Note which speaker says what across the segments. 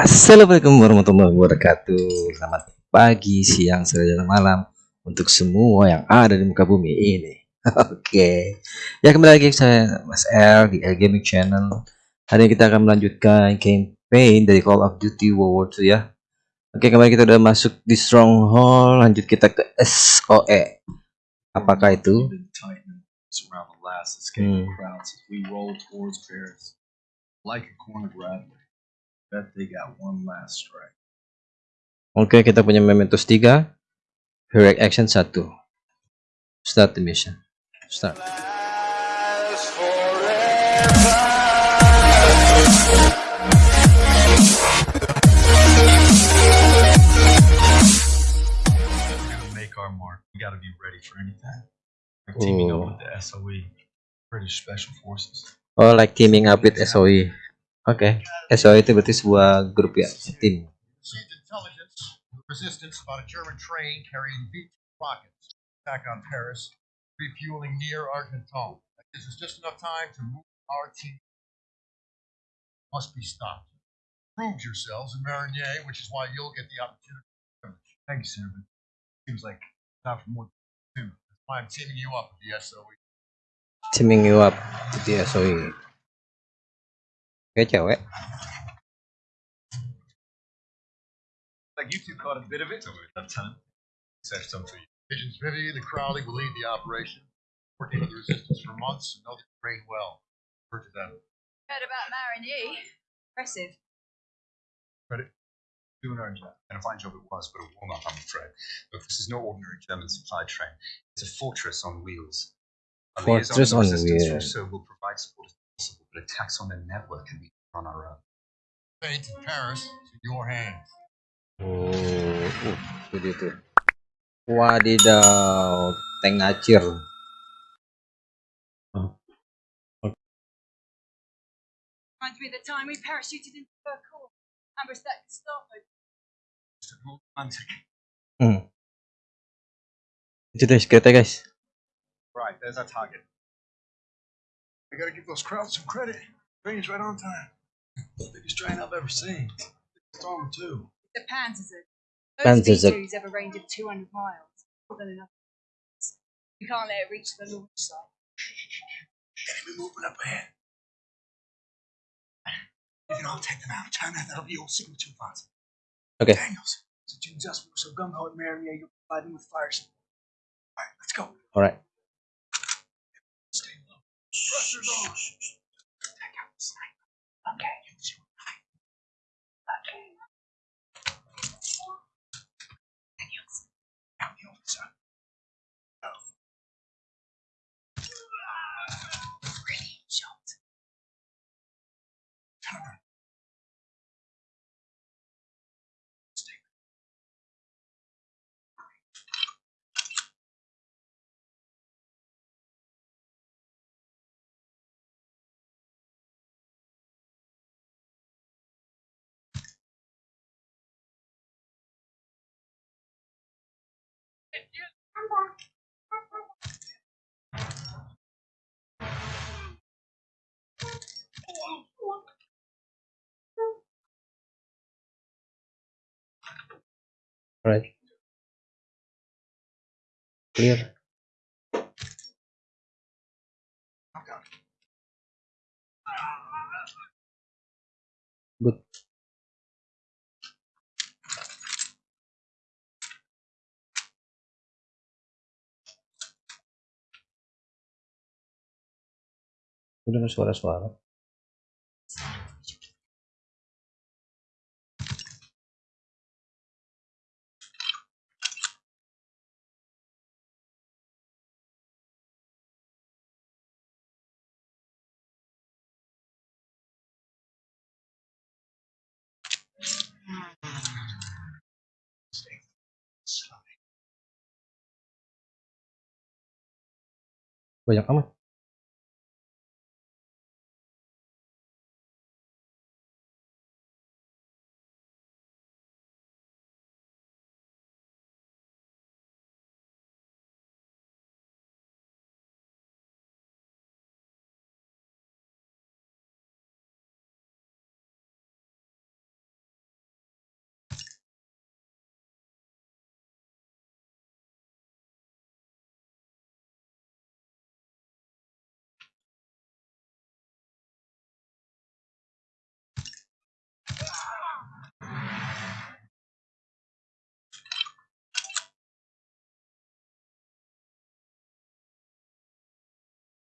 Speaker 1: Assalamualaikum warahmatullahi wabarakatuh. Selamat pagi, siang, sore, dan malam Untuk semua yang ada di muka bumi ini. Oke. Okay. Ya kembali lagi saya Mas L di L Gaming Channel. Hari ini kita akan melanjutkan campaign dari Call of Duty World War II ya. Oke okay, kembali kita udah masuk di Stronghold. Lanjut kita ke SOE Apakah itu? Hmm. Oke, okay, kita punya Mementos 3. Heroic Action 1. Start the mission. Start.
Speaker 2: make our mark. We got to be ready for anything. Like teaming up with the SOE, British Special Forces.
Speaker 1: Oh, like teaming up with SOE. Oke, okay. SOE itu berarti sebuah grup ya, tim.
Speaker 3: Resistance about a German train carrying V rockets. Attack on Paris, refueling near Argenton. This is just enough time to move our team. Must be stopped. Prove yourselves in Marigny, which is why you'll get the opportunity.
Speaker 2: Thank you, sir. Seems like not for more than two.
Speaker 3: That's why I'm teaming you up with the SOE.
Speaker 1: Teaming you up with the SOE. Kayak cewek.
Speaker 2: Like you two caught a bit of it, Lieutenant. Said some for you.
Speaker 3: Agents Vivian and Crowley will lead the operation. Working with the resistance for months and know the terrain well. Heard to them.
Speaker 4: Heard about Marigny. Impressive.
Speaker 2: Credit. Doing our job.
Speaker 5: And a fine job it was, but a warm up, I'm afraid. Look, this is no ordinary German supply train. It's a fortress on wheels. A
Speaker 1: Fortress on
Speaker 5: resistance
Speaker 1: wheels.
Speaker 5: So will provide support as possible, but attacks on their network can be on our own.
Speaker 3: Fate in Paris is in your hands.
Speaker 1: Oh, uh, itu tuh. Wadidaw, tank ngacir. Oh.
Speaker 4: Reminds me of the time we parachuted into Burcourt. Amber's that Gestapo.
Speaker 5: Just a little romantic.
Speaker 1: Hmm. Itu deh, kereta guys.
Speaker 2: Right, there's our target.
Speaker 3: I gotta give those crowds some credit. Train's right on time.
Speaker 2: Biggest train I've ever seen. Storm too.
Speaker 4: The Panzerzer.
Speaker 1: Panzerzer.
Speaker 4: Those V2s have a range of 200 miles. More than enough. We can't let it reach the launch site.
Speaker 3: Enemy movement up ahead. You can all take them out. China, that'll be old signal too fast.
Speaker 1: Okay.
Speaker 3: Daniels. So Jim just were so gung ho at Marigny, you'll provide them with fire support. Alright, let's go.
Speaker 1: Alright.
Speaker 3: Stay low. Pressure's on. Out the sniper. Okay. All
Speaker 1: right clear. Good. Udah ada suara-suara. Banyak amat.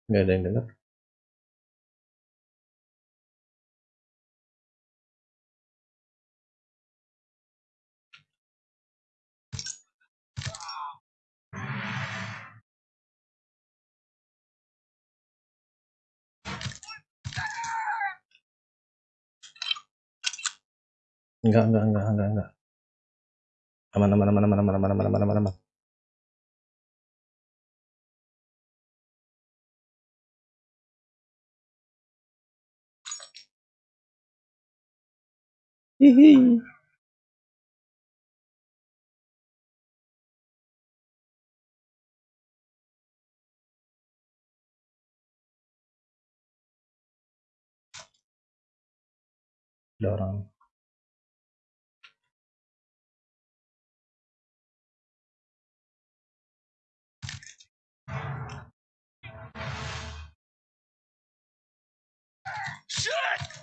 Speaker 1: Nggak ada yang dengar enggak enggak enggak enggak enggak aman aman aman aman aman aman aman aman aman aman
Speaker 4: Hee-hee. Shit!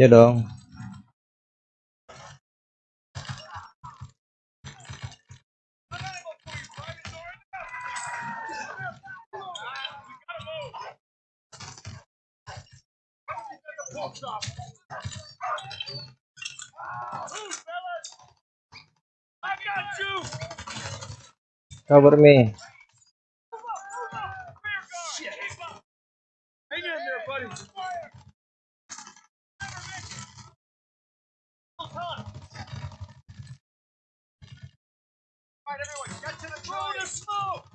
Speaker 1: ya dong. Cover me
Speaker 3: through the
Speaker 2: smoke!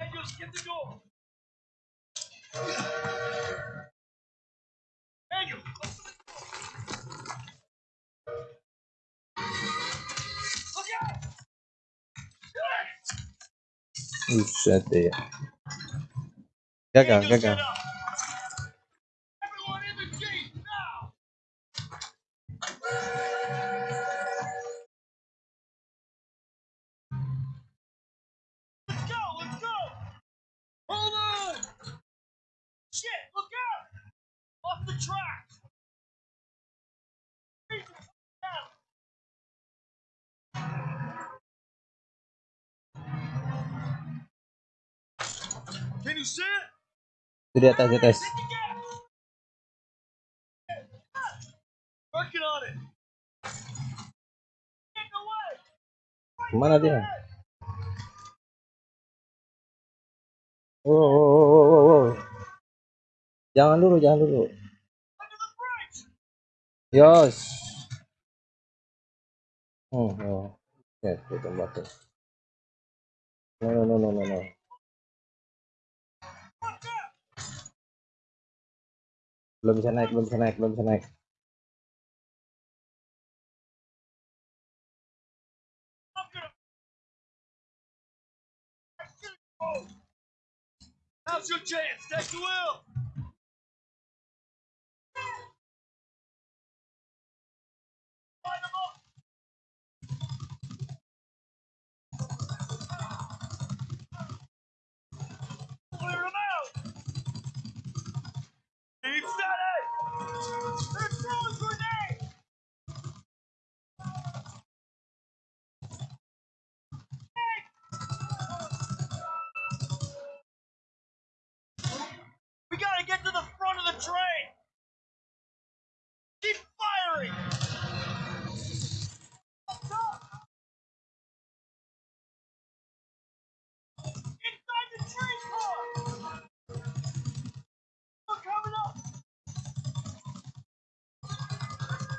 Speaker 2: Daniels, get the door! Daniel,
Speaker 1: gagal
Speaker 2: Daniels,
Speaker 1: gagal!
Speaker 2: Everyone in the jeep, now! Shit, look out! Off the track! Can you see it?
Speaker 1: itu di atas di atas
Speaker 2: Hit the gas! Working on
Speaker 1: jangan dulu jangan dulu yos hmm oh. ya itu no no no no no no belum bisa naik belum bisa naik belum bisa naik.
Speaker 2: Oh. Your chance. Take the wheel.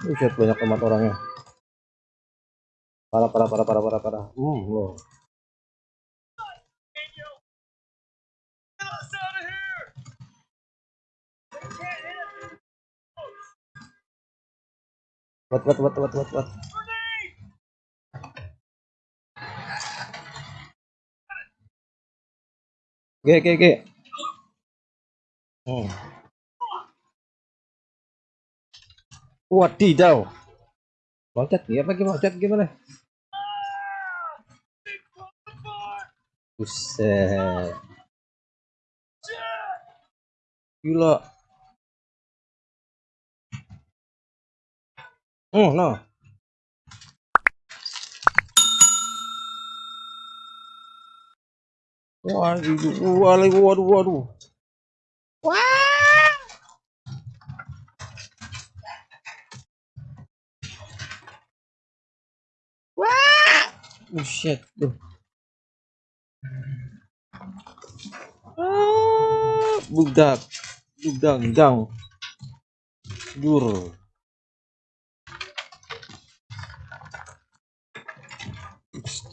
Speaker 1: Buset banyak amat orangnya. Parah parah parah parah parah parah. Hmm, loh. What what what what what what. Ge ge ge. Hmm. Wadidaw. Loncat dia apa gimana? Loncat gimana? Buset. Gila. Oh, no. Waduh, waduh, waduh, waduh. Buset tuh. Ah, budak. Budak, gang. Dur.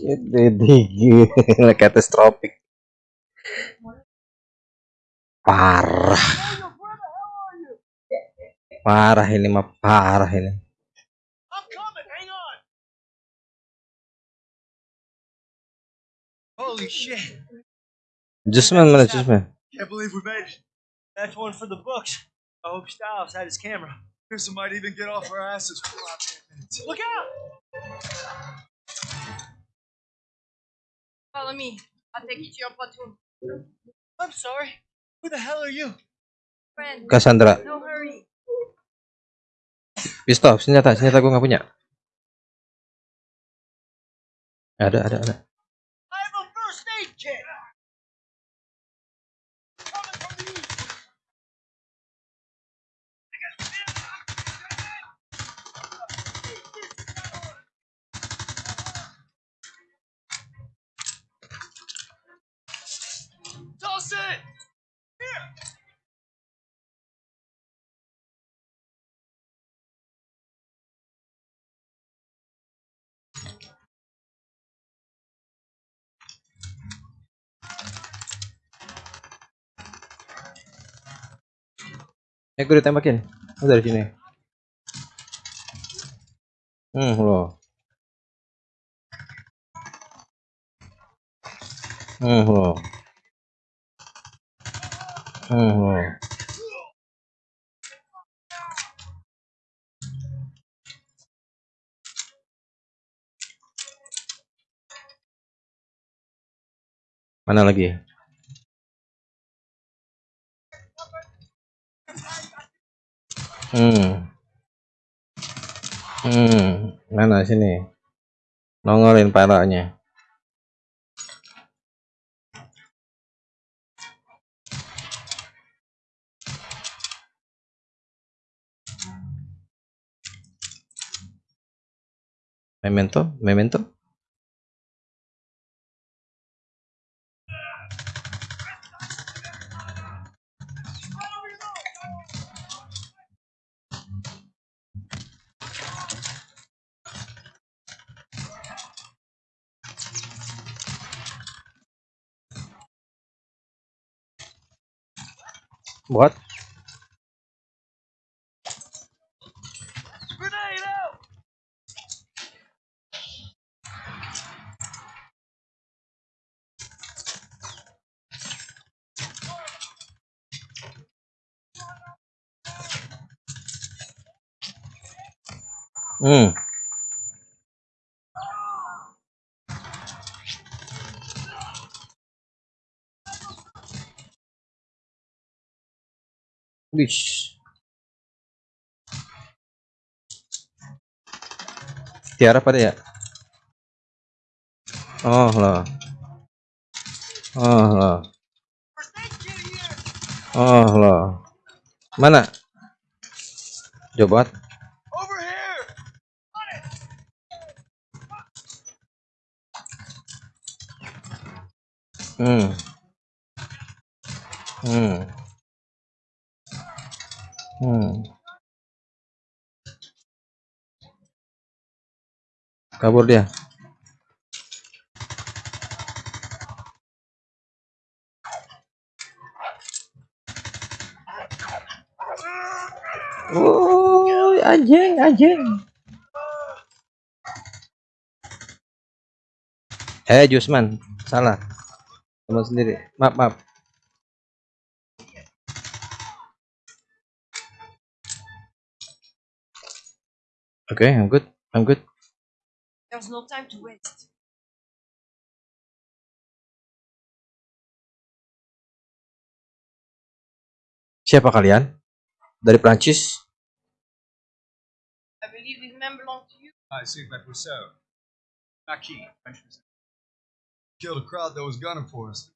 Speaker 1: Gila katastropik. Parah. Parah ini mah parah ini.
Speaker 3: Holy shit!
Speaker 1: Jusman mana Jusman?
Speaker 2: Can't believe we made it. That's one for the books. I hope Styles had his camera. Pearson might even get off our asses for five minutes.
Speaker 4: Look out! Follow me. I'll take you to your platoon.
Speaker 2: I'm sorry. Who the hell are you?
Speaker 4: Friend,
Speaker 1: Cassandra.
Speaker 4: no hurry.
Speaker 1: Pistol, senjata, senjata gue nggak punya. Ada, ada, ada. Eh, gue ditembakin. Lu dari sini. Hmm, lo. Hmm, lo. Hmm, lo. Mana lagi? Hmm. Hmm, mana sini? Nongolin palanya. Memento, memento. What?
Speaker 2: Grenade out!
Speaker 1: Hmm. Wish. Tiara pada ya? Oh lah. Oh lah. Oh lah. Mana? Coba. Hmm. Hmm. Hmm. Kabur dia. Oh, anjing, anjing. Eh, Jusman, salah. Teman sendiri. Maaf, maaf. Okay, I'm good. I'm good.
Speaker 4: There's no time to waste.
Speaker 1: Siapa kalian? Dari Prancis?
Speaker 4: I believe these men belong to you.
Speaker 5: I assume that Rousseau. Marquis, French
Speaker 2: Killed a crowd that was gunning for us.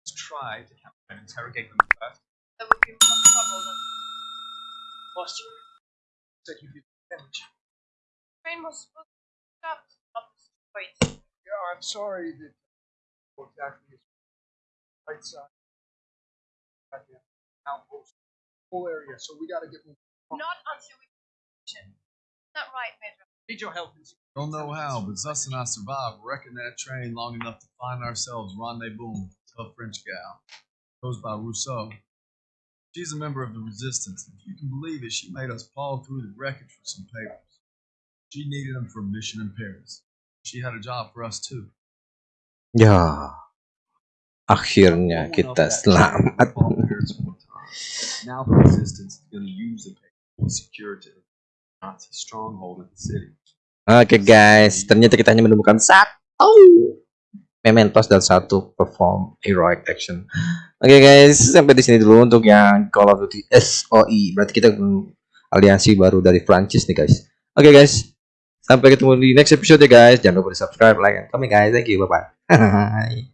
Speaker 5: Let's try to capture and interrogate them first.
Speaker 4: That would give some trouble. Then.
Speaker 5: Boss, you said you'd damage.
Speaker 4: train was supposed to stop, not destroyed.
Speaker 3: Yeah, I'm sorry that exactly is right side. Goddamn Outpost. Whole area, so we gotta get moving.
Speaker 4: Not until we finish it. Not right, Major.
Speaker 5: Need your help
Speaker 2: Don't know how, but Zus and I survived wrecking that train long enough to find ourselves rendezvous with a tough French gal. Goes by Rousseau. She's a member of the resistance. If you can believe it, she made us paw through the wreckage for some papers. She needed them for a mission in Paris. She had a job for us too.
Speaker 1: Ya. Akhirnya kita selamat.
Speaker 6: Now the resistance is going to use the paper to secure to Nazi stronghold in the city.
Speaker 1: Oke guys, ternyata kita hanya menemukan satu mementos dan satu perform heroic action. Oke guys, sampai di sini dulu untuk yang Call of Duty SOE. Berarti kita aliansi baru dari Prancis nih guys. Oke guys, sampai ketemu di next episode ya guys. Jangan lupa di subscribe, like, and comment guys. Thank you, bye bye.